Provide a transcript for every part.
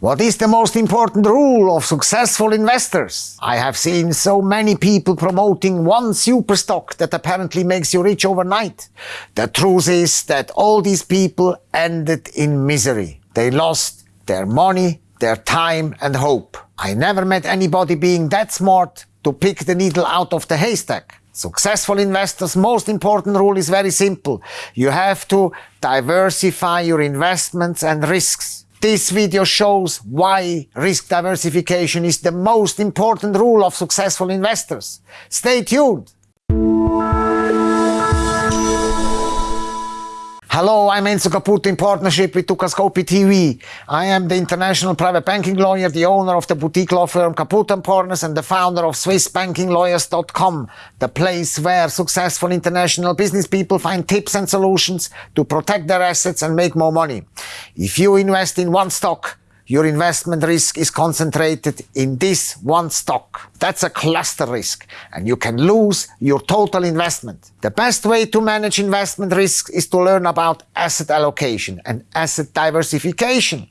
What is the most important rule of successful investors? I have seen so many people promoting one super stock that apparently makes you rich overnight. The truth is that all these people ended in misery. They lost their money, their time and hope. I never met anybody being that smart to pick the needle out of the haystack. Successful investors' most important rule is very simple. You have to diversify your investments and risks. This video shows why risk diversification is the most important rule of successful investors. Stay tuned! Hello, I'm Enzo Caputo in partnership with Dukascopy TV. I am the international private banking lawyer, the owner of the boutique law firm Caputo & Partners and the founder of SwissBankingLawyers.com, the place where successful international business people find tips and solutions to protect their assets and make more money. If you invest in one stock, your investment risk is concentrated in this one stock. That's a cluster risk and you can lose your total investment. The best way to manage investment risk is to learn about asset allocation and asset diversification.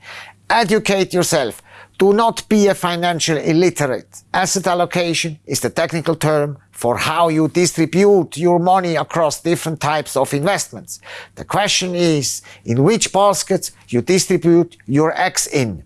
Educate yourself. Do not be a financial illiterate. Asset allocation is the technical term for how you distribute your money across different types of investments. The question is in which baskets you distribute your eggs in.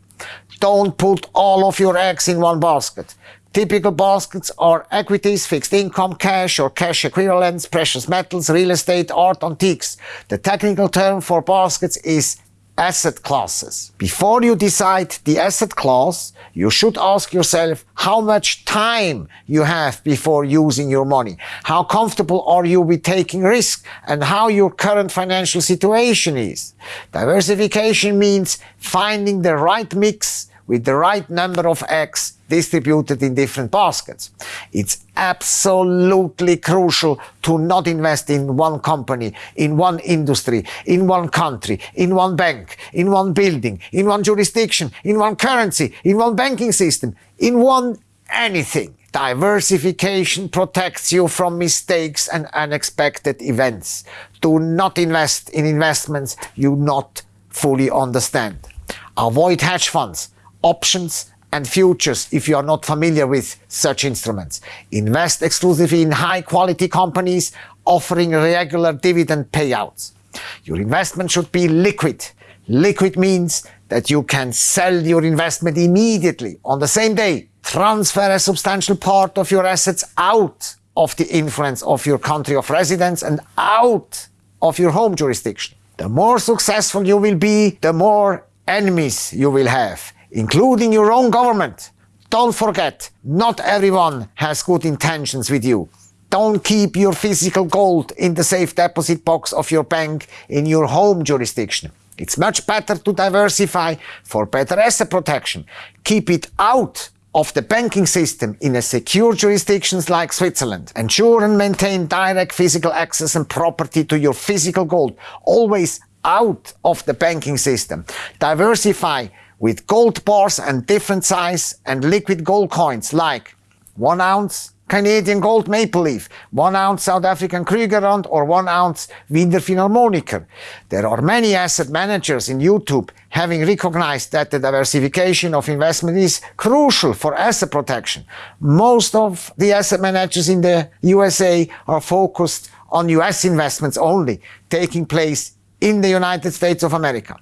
Don't put all of your eggs in one basket. Typical baskets are equities, fixed income, cash or cash equivalents, precious metals, real estate, art, antiques. The technical term for baskets is asset classes. Before you decide the asset class, you should ask yourself how much time you have before using your money. How comfortable are you with taking risk and how your current financial situation is. Diversification means finding the right mix with the right number of eggs distributed in different baskets. It's absolutely crucial to not invest in one company, in one industry, in one country, in one bank, in one building, in one jurisdiction, in one currency, in one banking system, in one anything. Diversification protects you from mistakes and unexpected events. Do not invest in investments you not fully understand. Avoid hedge funds options and futures if you are not familiar with such instruments. Invest exclusively in high quality companies offering regular dividend payouts. Your investment should be liquid. Liquid means that you can sell your investment immediately on the same day. Transfer a substantial part of your assets out of the influence of your country of residence and out of your home jurisdiction. The more successful you will be, the more enemies you will have including your own government. Don't forget, not everyone has good intentions with you. Don't keep your physical gold in the safe deposit box of your bank in your home jurisdiction. It's much better to diversify for better asset protection. Keep it out of the banking system in a secure jurisdictions like Switzerland. Ensure and maintain direct physical access and property to your physical gold, always out of the banking system. Diversify with gold bars and different size and liquid gold coins like 1 ounce Canadian gold maple leaf, 1 ounce South African Krugerrand or 1 ounce Wiener Philharmoniker. There are many asset managers in YouTube having recognized that the diversification of investment is crucial for asset protection. Most of the asset managers in the USA are focused on US investments only, taking place in the United States of America.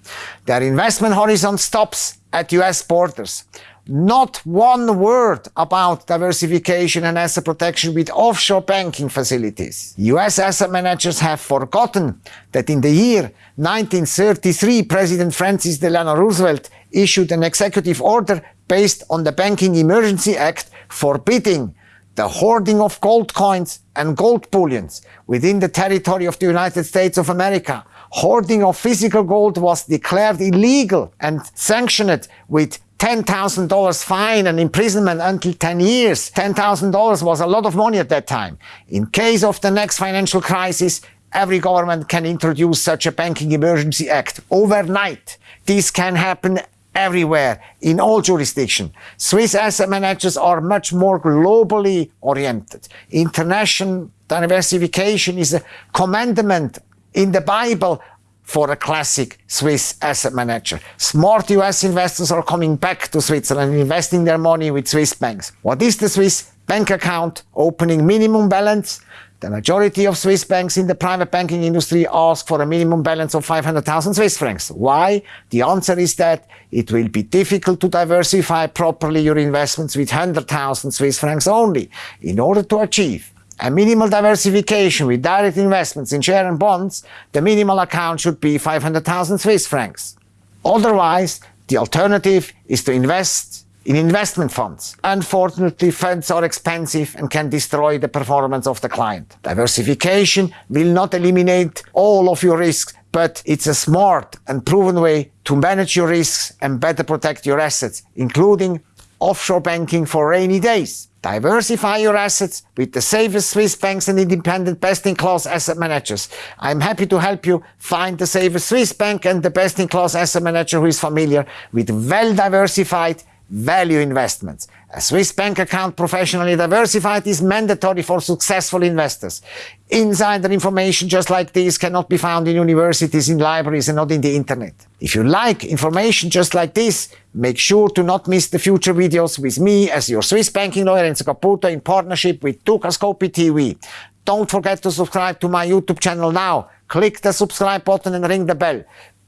Their investment horizon stops at US borders. Not one word about diversification and asset protection with offshore banking facilities. US asset managers have forgotten that in the year 1933 President Francis Delano Roosevelt issued an executive order based on the Banking Emergency Act forbidding the hoarding of gold coins and gold bullions within the territory of the United States of America hoarding of physical gold was declared illegal and sanctioned with $10,000 fine and imprisonment until 10 years. $10,000 was a lot of money at that time. In case of the next financial crisis, every government can introduce such a banking emergency act overnight. This can happen everywhere, in all jurisdictions. Swiss asset managers are much more globally oriented. International diversification is a commandment in the Bible for a classic Swiss asset manager. Smart US investors are coming back to Switzerland and investing their money with Swiss banks. What is the Swiss bank account opening minimum balance? The majority of Swiss banks in the private banking industry ask for a minimum balance of 500,000 Swiss francs. Why? The answer is that it will be difficult to diversify properly your investments with 100,000 Swiss francs only. In order to achieve a minimal diversification with direct investments in share and bonds, the minimal account should be 500,000 Swiss francs. Otherwise, the alternative is to invest in investment funds. Unfortunately, funds are expensive and can destroy the performance of the client. Diversification will not eliminate all of your risks, but it's a smart and proven way to manage your risks and better protect your assets, including offshore banking for rainy days. Diversify your assets with the safest Swiss banks and independent best-in-class asset managers. I'm happy to help you find the safest Swiss bank and the best-in-class asset manager who is familiar with well-diversified value investments. A Swiss bank account professionally diversified is mandatory for successful investors. Insider information just like this cannot be found in universities, in libraries and not in the internet. If you like information just like this, make sure to not miss the future videos with me as your Swiss banking lawyer Enzo Caputo in partnership with Dukascopy TV. Don't forget to subscribe to my YouTube channel now. Click the subscribe button and ring the bell.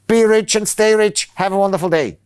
Be rich and stay rich. Have a wonderful day.